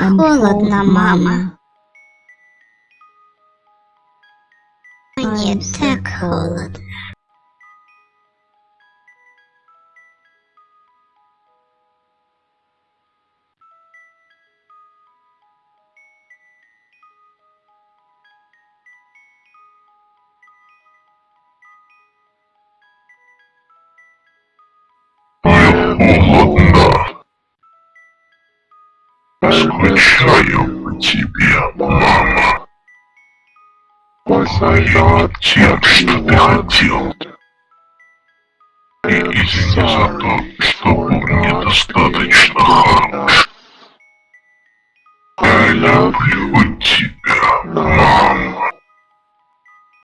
холодно, мама. Мне так холодно. холодно. Скучаю по тебе, мама. Тем, что ты хотел. И извини за то, что был недостаточно хорош. Я люблю тебя, мама.